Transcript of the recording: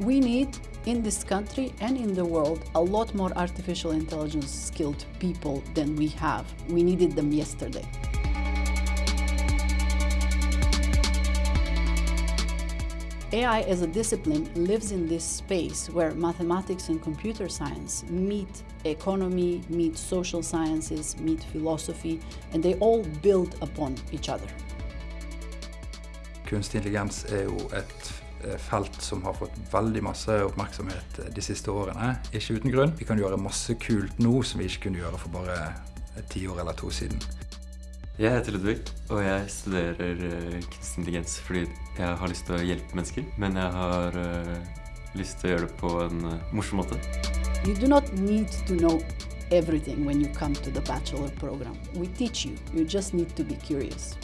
We need, in this country and in the world, a lot more artificial intelligence skilled people than we have. We needed them yesterday. AI as a discipline lives in this space where mathematics and computer science meet economy, meet social sciences, meet philosophy, and they all build upon each other. Kunstig intelligens er jo et felt som har fått veldig masse oppmerksomhet eh, de siste årene. Ikke uten grunn. Vi kan gjøre masse kult nå som vi ikke kunne gjøre for bare et tiår eller to siden. Jeg heter Ludvig, og jeg studerer kunstig intelligens fordi jeg har lyst til å hjelpe mennesker, men jeg har lyst til å gjøre det på en morsom måte. You do not need to know everything when you come to the bachelor program. We teach you, you just need to be curious.